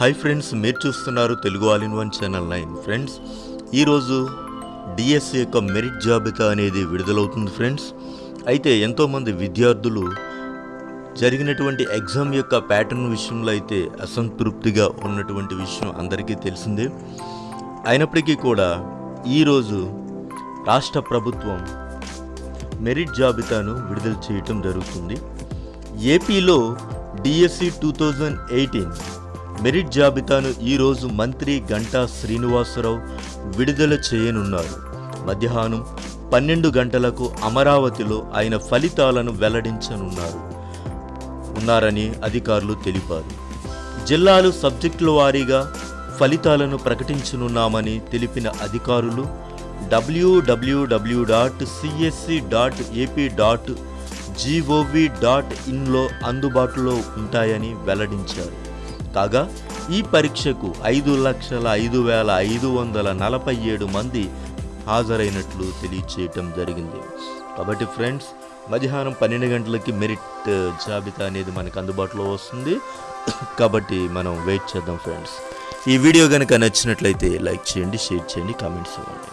Hi friends మీరు చూస్తున్నారు Telugu all in one channel nine friends ఈరోజు డిఎస్సి యొక్క మెరిట్ జాబితా అనేది విడుదలవుతుంది ఫ్రెండ్స్ అయితే ఎంతోమంది విద్యార్థులు జరిగినటువంటి ఎగ్జామ్ యొక్క ప్యాటర్న్ విషయంలో అయితే అసంతృప్తిగా ఉన్నటువంటి విషయం అందరికీ తెలిసిందే. అయినప్పటికీ కూడా ఈరోజు రాష్ట్ర ప్రభుత్వం మెరిట్ జాబితాను విడుదల చేయటం జరుగుతుంది. ఏపీలో DSC two thousand eighteen merit జాబితాను ఈరోజు మంత్రి గంటా శ్రీనివాసరావు విడుదల చేయనున్నారు. మధ్యాహ్నం పన్నెండు గంటలకు అమరావతిలో ఆయన ఫలితాలను వెల్లడించనున్నారు. ఉన్నారని అధికారులు తెలిపారు. జిల్లాలు సబ్జెక్టుల వారీగా ఫలితాలను ప్రకటించనున్నామని తెలిపిన అధికారులు డబ్ల్యూడబ్ల్యూడబ్ల్యూ dot CSC dot AP dot gov dot ఇన్లో అందుబాటులో ఉంటాయని వెల్లడించారు. కాగా ఈ పరీక్షకు ఐదు లక్షల ఐదు వేల ఐదు వందల నలభై ఏడు మంది హాజరైనట్లు తెలియచేయటం జరిగింది. కాబట్టి ఫ్రెండ్స్ మధ్యాహ్నం పన్నెండు గంటలకి మెరిట్ జాబితా అనేది మనకు అందుబాటులో వస్తుంది. కాబట్టి మనం వెయిట్ చేద్దాం ఫ్రెండ్స్. ఈ వీడియో కనుక నచ్చినట్లయితే లైక్ చేయండి షేర్ చేయండి కామెంట్స్ ఇవ్వండి.